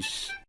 peace.